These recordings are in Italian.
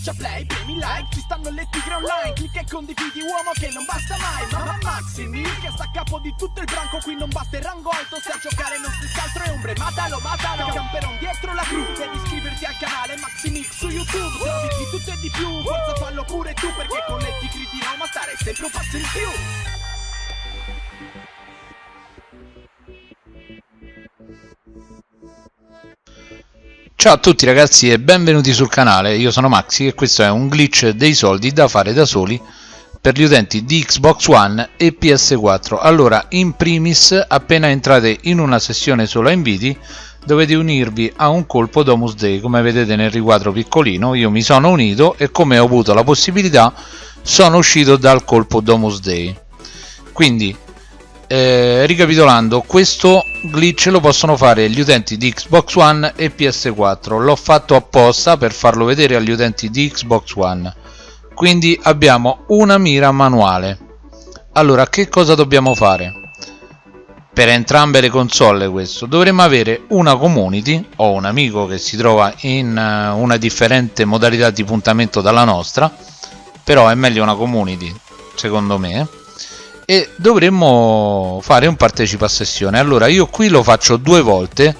Schiaccia play, premi like, ci stanno le tigre online Clicca e condividi uomo che non basta mai Mamma Maximi che sta a capo di tutto il branco Qui non basta il rango alto, se a giocare non si altro è ombre Matalo, matalo, camperon dietro la cru Devi iscriverti al canale Maximix su YouTube Trovi di tutto e di più, forza fallo pure tu Perché con le tigri di Roma stare sempre un passo in più Ciao a tutti ragazzi e benvenuti sul canale, io sono Maxi e questo è un glitch dei soldi da fare da soli per gli utenti di Xbox One e PS4 allora in primis appena entrate in una sessione solo a inviti dovete unirvi a un colpo Domus Day come vedete nel riquadro piccolino. Io mi sono unito e come ho avuto la possibilità sono uscito dal colpo Domus Day. Quindi eh, ricapitolando questo glitch lo possono fare gli utenti di Xbox One e PS4 l'ho fatto apposta per farlo vedere agli utenti di Xbox One. Quindi abbiamo una mira manuale. Allora che cosa dobbiamo fare? Per entrambe le console questo. Dovremmo avere una community o un amico che si trova in uh, una differente modalità di puntamento dalla nostra però è meglio una community secondo me e dovremmo fare un partecipa sessione. Allora io qui lo faccio due volte.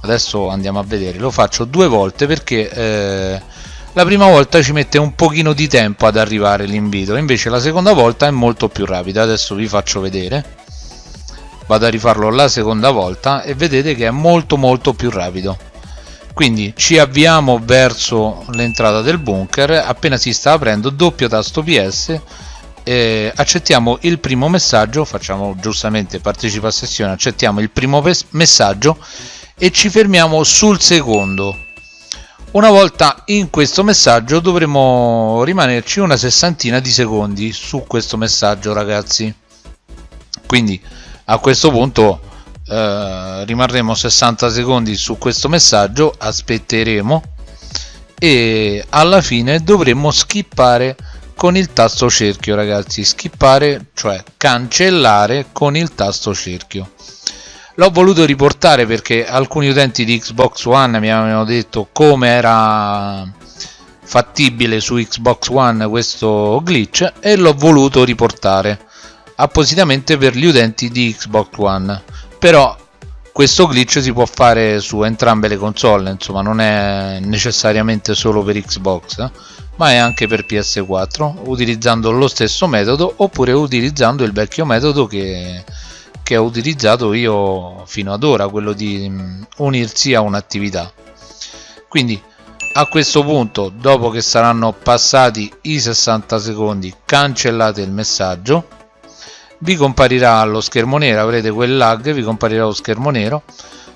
Adesso andiamo a vedere. Lo faccio due volte perché eh, la prima volta ci mette un pochino di tempo ad arrivare l'invito. Invece la seconda volta è molto più rapida. Adesso vi faccio vedere. Vado a rifarlo la seconda volta e vedete che è molto molto più rapido. Quindi ci avviamo verso l'entrata del bunker. Appena si sta aprendo doppio tasto ps eh, accettiamo il primo messaggio facciamo giustamente partecipa a sessione accettiamo il primo messaggio e ci fermiamo sul secondo. Una volta in questo messaggio dovremo rimanerci una sessantina di secondi su questo messaggio ragazzi. Quindi a questo punto eh, rimarremo 60 secondi su questo messaggio aspetteremo e alla fine dovremo skippare con il tasto cerchio ragazzi. Skippare cioè cancellare con il tasto cerchio. L'ho voluto riportare perché alcuni utenti di Xbox One mi avevano detto come era fattibile su Xbox One questo glitch e l'ho voluto riportare appositamente per gli utenti di Xbox One. Però questo glitch si può fare su entrambe le console insomma non è necessariamente solo per Xbox eh? Ma è anche per PS4 utilizzando lo stesso metodo oppure utilizzando il vecchio metodo che, che ho utilizzato io fino ad ora quello di mm, unirsi a un'attività. Quindi a questo punto dopo che saranno passati i 60 secondi cancellate il messaggio vi comparirà lo schermo nero avrete quel lag vi comparirà lo schermo nero.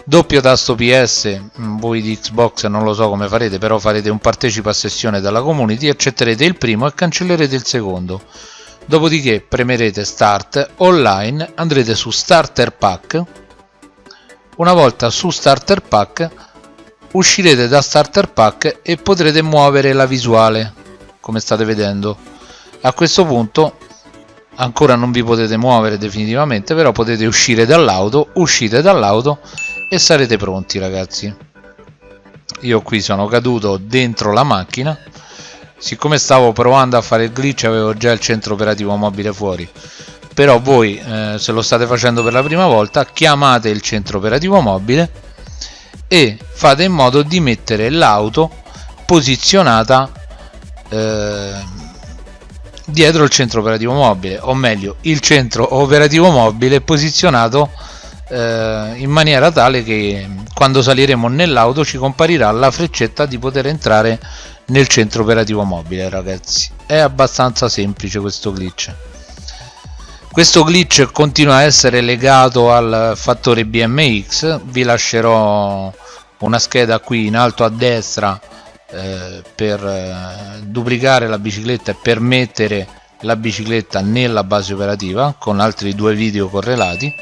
Doppio tasto PS mm, voi di Xbox non lo so come farete però farete un partecipa a sessione dalla community accetterete il primo e cancellerete il secondo. Dopodiché premerete start online andrete su starter pack. Una volta su starter pack uscirete da starter pack e potrete muovere la visuale come state vedendo. A questo punto ancora non vi potete muovere definitivamente però potete uscire dall'auto uscite dall'auto e sarete pronti ragazzi. Io qui sono caduto dentro la macchina. Siccome stavo provando a fare il glitch avevo già il centro operativo mobile fuori. Però voi eh, se lo state facendo per la prima volta chiamate il centro operativo mobile e fate in modo di mettere l'auto posizionata eh, dietro il centro operativo mobile o meglio il centro operativo mobile posizionato eh, in maniera tale che quando saliremo nell'auto ci comparirà la freccetta di poter entrare nel centro operativo mobile ragazzi. È abbastanza semplice questo glitch. Questo glitch continua a essere legato al fattore BMX vi lascerò una scheda qui in alto a destra eh, per eh, duplicare la bicicletta e per mettere la bicicletta nella base operativa con altri due video correlati.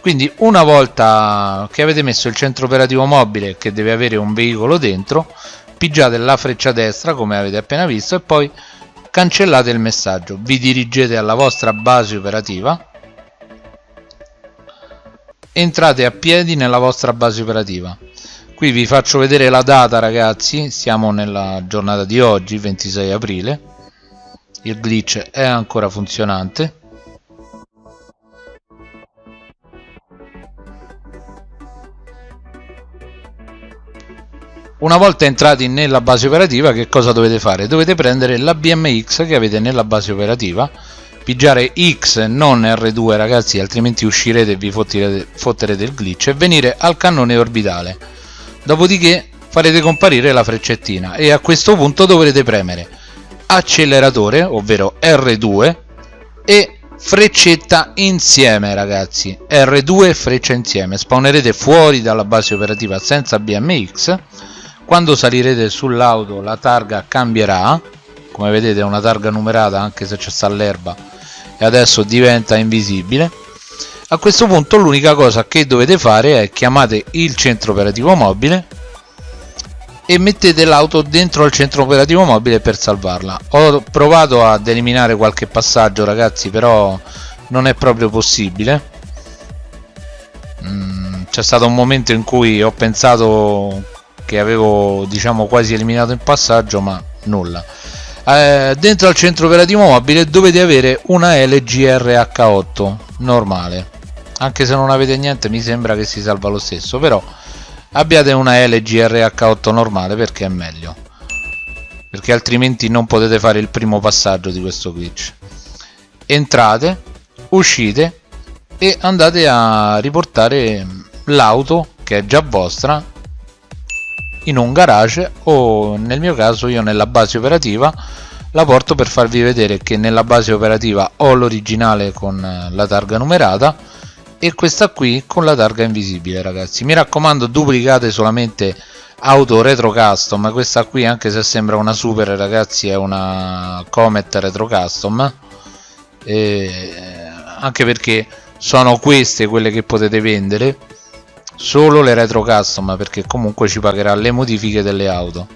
Quindi una volta che avete messo il centro operativo mobile che deve avere un veicolo dentro pigiate la freccia destra come avete appena visto e poi cancellate il messaggio. Vi dirigete alla vostra base operativa. Entrate a piedi nella vostra base operativa qui vi faccio vedere la data ragazzi. Siamo nella giornata di oggi 26 aprile. Il glitch è ancora funzionante. Una volta entrati nella base operativa che cosa dovete fare? dovete prendere la BMX che avete nella base operativa pigiare X non R2 ragazzi altrimenti uscirete e vi fotterete, il glitch e venire al cannone orbitale dopodiché farete comparire la freccettina e a questo punto dovrete premere acceleratore ovvero R2 e freccetta insieme ragazzi. R2 e freccia insieme. Spawnerete fuori dalla base operativa senza BMX quando salirete sull'auto la targa cambierà. Come vedete è una targa numerata anche se c'è sta l'erba. E adesso diventa invisibile a questo punto l'unica cosa che dovete fare è chiamate il centro operativo mobile e mettete l'auto dentro al centro operativo mobile per salvarla. Ho provato ad eliminare qualche passaggio ragazzi però non è proprio possibile. Mm, c'è stato un momento in cui ho pensato che avevo diciamo quasi eliminato il passaggio ma nulla. Eh, dentro al centro operativo mobile dovete avere una LGRH8 normale anche se non avete niente mi sembra che si salva lo stesso però abbiate una LGRH8 normale perché è meglio. Perché altrimenti non potete fare il primo passaggio di questo glitch. Entrate uscite e andate a riportare l'auto che è già vostra in un garage o nel mio caso io nella base operativa la porto per farvi vedere che nella base operativa ho l'originale con la targa numerata e questa qui con la targa invisibile ragazzi. Mi raccomando duplicate solamente auto retro custom questa qui anche se sembra una super ragazzi è una comet retro custom e anche perché sono queste quelle che potete vendere. Solo le retro custom perché comunque ci pagherà le modifiche delle auto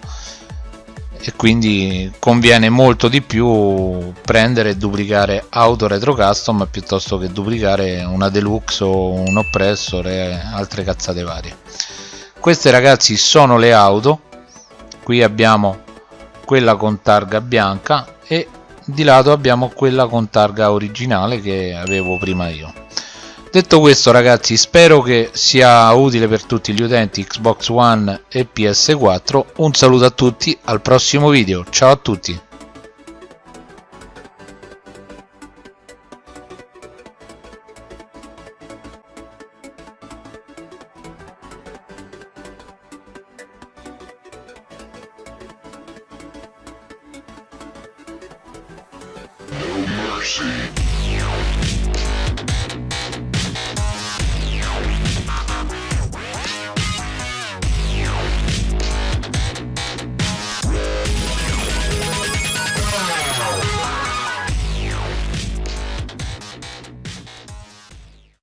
e quindi conviene molto di più prendere e duplicare auto retro custom piuttosto che duplicare una deluxe o un oppressor e altre cazzate varie. Queste ragazzi sono le auto. Qui abbiamo quella con targa bianca e di lato abbiamo quella con targa originale che avevo prima io detto questo ragazzi spero che sia utile per tutti gli utenti Xbox One e PS4 un saluto a tutti al prossimo video. Ciao a tutti. Mercy.